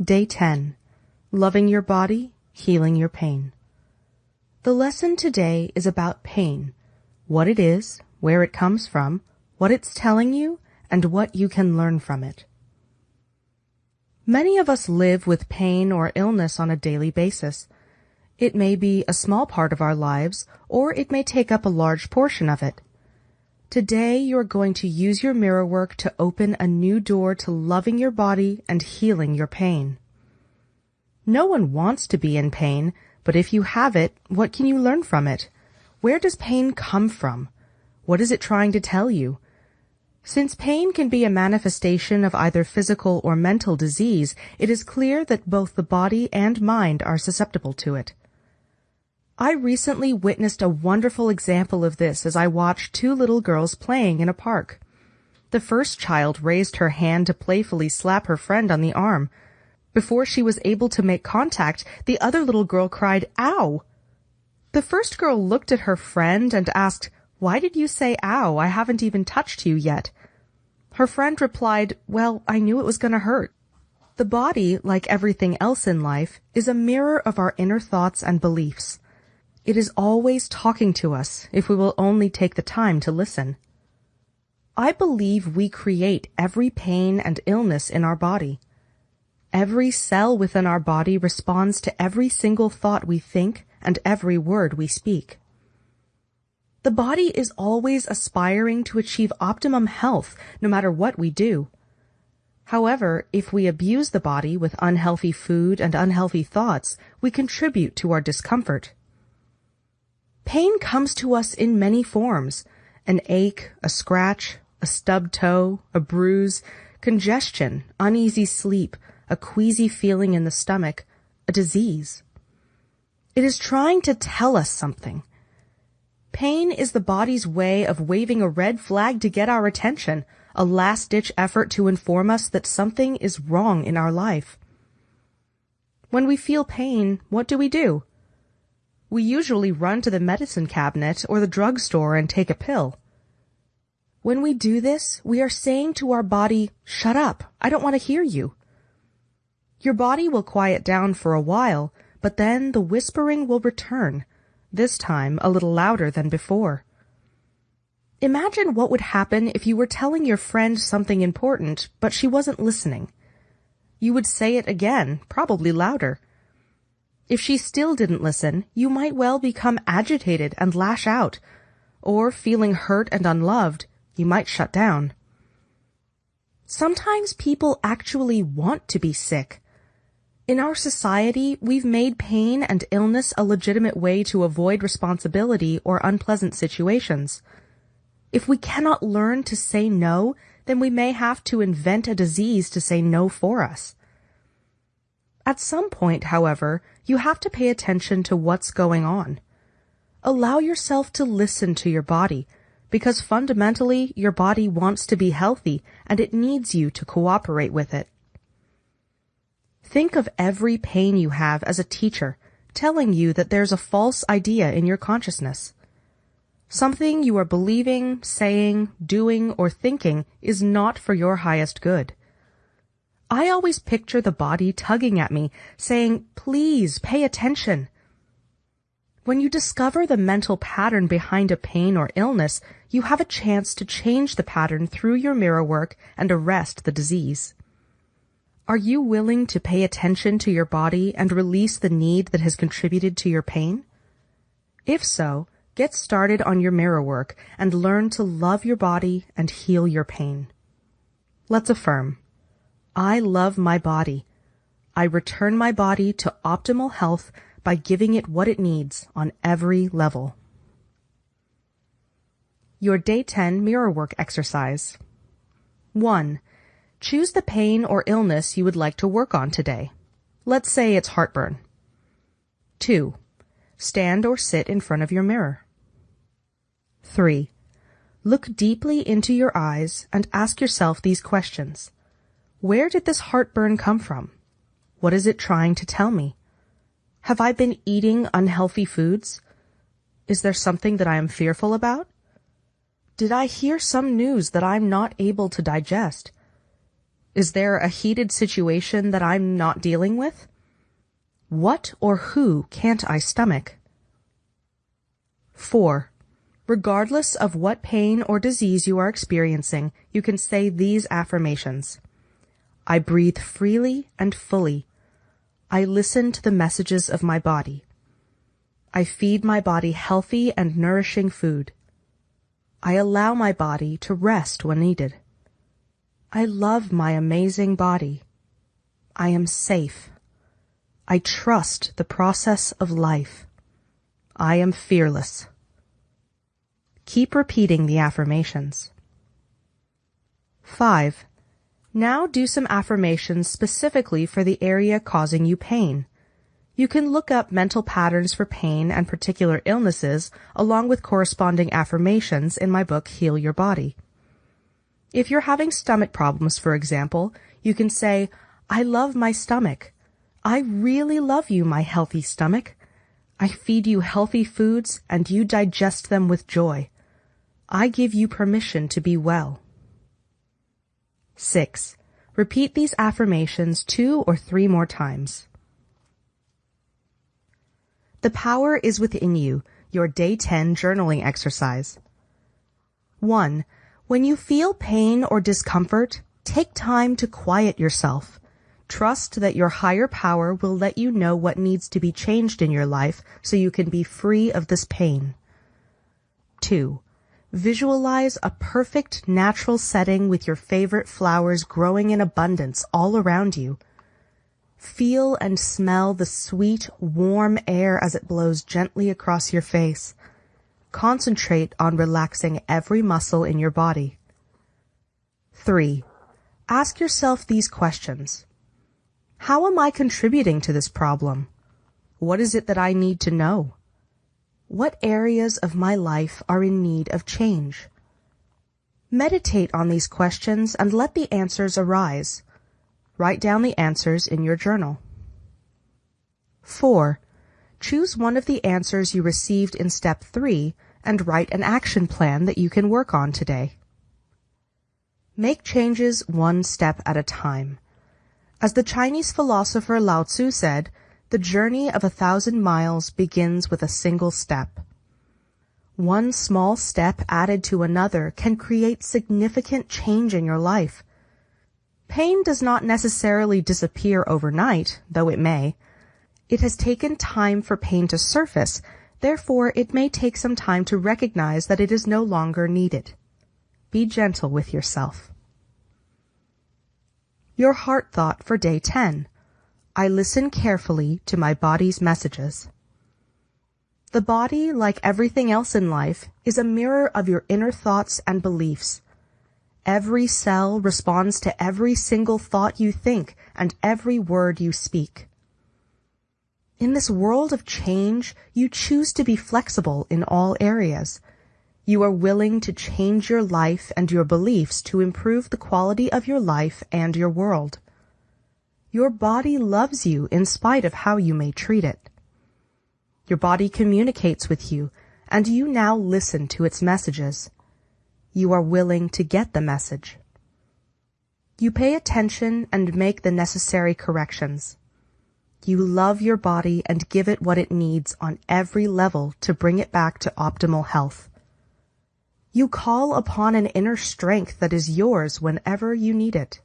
Day 10. Loving your body, healing your pain. The lesson today is about pain, what it is, where it comes from, what it's telling you, and what you can learn from it. Many of us live with pain or illness on a daily basis. It may be a small part of our lives, or it may take up a large portion of it. Today you are going to use your mirror work to open a new door to loving your body and healing your pain. No one wants to be in pain, but if you have it, what can you learn from it? Where does pain come from? What is it trying to tell you? Since pain can be a manifestation of either physical or mental disease, it is clear that both the body and mind are susceptible to it. I recently witnessed a wonderful example of this as I watched two little girls playing in a park. The first child raised her hand to playfully slap her friend on the arm. Before she was able to make contact, the other little girl cried, Ow! The first girl looked at her friend and asked, Why did you say ow? I haven't even touched you yet. Her friend replied, Well, I knew it was going to hurt. The body, like everything else in life, is a mirror of our inner thoughts and beliefs. It is always talking to us if we will only take the time to listen. I believe we create every pain and illness in our body. Every cell within our body responds to every single thought we think and every word we speak. The body is always aspiring to achieve optimum health no matter what we do. However, if we abuse the body with unhealthy food and unhealthy thoughts, we contribute to our discomfort. Pain comes to us in many forms. An ache, a scratch, a stubbed toe, a bruise, congestion, uneasy sleep, a queasy feeling in the stomach, a disease. It is trying to tell us something. Pain is the body's way of waving a red flag to get our attention, a last-ditch effort to inform us that something is wrong in our life. When we feel pain, what do we do? We usually run to the medicine cabinet or the drugstore and take a pill. When we do this, we are saying to our body, shut up, I don't want to hear you. Your body will quiet down for a while, but then the whispering will return, this time a little louder than before. Imagine what would happen if you were telling your friend something important, but she wasn't listening. You would say it again, probably louder. If she still didn't listen, you might well become agitated and lash out, or feeling hurt and unloved, you might shut down. Sometimes people actually want to be sick. In our society, we've made pain and illness a legitimate way to avoid responsibility or unpleasant situations. If we cannot learn to say no, then we may have to invent a disease to say no for us. At some point, however, you have to pay attention to what's going on. Allow yourself to listen to your body, because fundamentally your body wants to be healthy and it needs you to cooperate with it. Think of every pain you have as a teacher telling you that there's a false idea in your consciousness. Something you are believing, saying, doing, or thinking is not for your highest good. I always picture the body tugging at me, saying, please pay attention. When you discover the mental pattern behind a pain or illness, you have a chance to change the pattern through your mirror work and arrest the disease. Are you willing to pay attention to your body and release the need that has contributed to your pain? If so, get started on your mirror work and learn to love your body and heal your pain. Let's affirm. I love my body. I return my body to optimal health by giving it what it needs on every level. Your Day 10 Mirror Work Exercise 1. Choose the pain or illness you would like to work on today. Let's say it's heartburn. 2. Stand or sit in front of your mirror. 3. Look deeply into your eyes and ask yourself these questions. Where did this heartburn come from? What is it trying to tell me? Have I been eating unhealthy foods? Is there something that I am fearful about? Did I hear some news that I'm not able to digest? Is there a heated situation that I'm not dealing with? What or who can't I stomach? 4. Regardless of what pain or disease you are experiencing, you can say these affirmations. I breathe freely and fully. I listen to the messages of my body. I feed my body healthy and nourishing food. I allow my body to rest when needed. I love my amazing body. I am safe. I trust the process of life. I am fearless. Keep repeating the affirmations. 5. Now do some affirmations specifically for the area causing you pain. You can look up mental patterns for pain and particular illnesses along with corresponding affirmations in my book Heal Your Body. If you're having stomach problems, for example, you can say, I love my stomach. I really love you, my healthy stomach. I feed you healthy foods and you digest them with joy. I give you permission to be well. 6. Repeat these affirmations two or three more times. The power is within you, your day 10 journaling exercise. 1. When you feel pain or discomfort, take time to quiet yourself. Trust that your higher power will let you know what needs to be changed in your life so you can be free of this pain. 2. Visualize a perfect natural setting with your favorite flowers growing in abundance all around you. Feel and smell the sweet, warm air as it blows gently across your face. Concentrate on relaxing every muscle in your body. 3. Ask yourself these questions. How am I contributing to this problem? What is it that I need to know? What areas of my life are in need of change? Meditate on these questions and let the answers arise. Write down the answers in your journal. 4. Choose one of the answers you received in step 3 and write an action plan that you can work on today. Make changes one step at a time. As the Chinese philosopher Lao Tzu said, the journey of a thousand miles begins with a single step. One small step added to another can create significant change in your life. Pain does not necessarily disappear overnight, though it may. It has taken time for pain to surface, therefore it may take some time to recognize that it is no longer needed. Be gentle with yourself. Your heart thought for day 10. I listen carefully to my body's messages. The body, like everything else in life, is a mirror of your inner thoughts and beliefs. Every cell responds to every single thought you think and every word you speak. In this world of change, you choose to be flexible in all areas. You are willing to change your life and your beliefs to improve the quality of your life and your world. Your body loves you in spite of how you may treat it. Your body communicates with you, and you now listen to its messages. You are willing to get the message. You pay attention and make the necessary corrections. You love your body and give it what it needs on every level to bring it back to optimal health. You call upon an inner strength that is yours whenever you need it.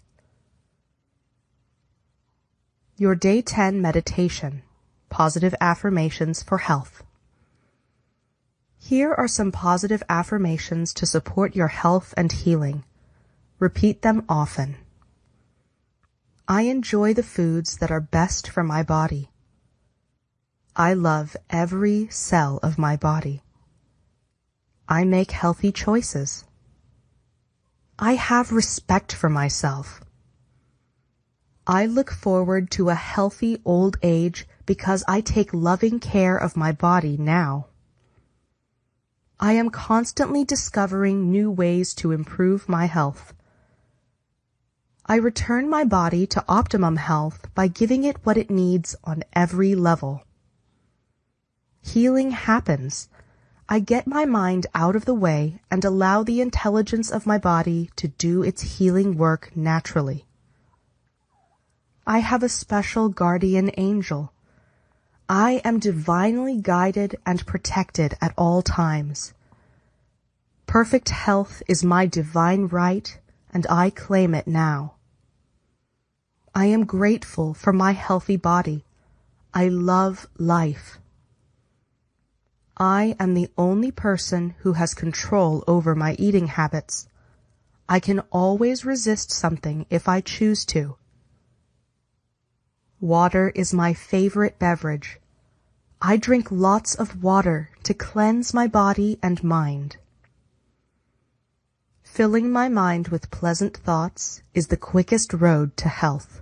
Your Day 10 Meditation Positive Affirmations for Health. Here are some positive affirmations to support your health and healing. Repeat them often. I enjoy the foods that are best for my body. I love every cell of my body. I make healthy choices. I have respect for myself. I look forward to a healthy old age because I take loving care of my body now. I am constantly discovering new ways to improve my health. I return my body to optimum health by giving it what it needs on every level. Healing happens. I get my mind out of the way and allow the intelligence of my body to do its healing work naturally. I have a special guardian angel. I am divinely guided and protected at all times. Perfect health is my divine right, and I claim it now. I am grateful for my healthy body. I love life. I am the only person who has control over my eating habits. I can always resist something if I choose to. Water is my favorite beverage. I drink lots of water to cleanse my body and mind. Filling my mind with pleasant thoughts is the quickest road to health.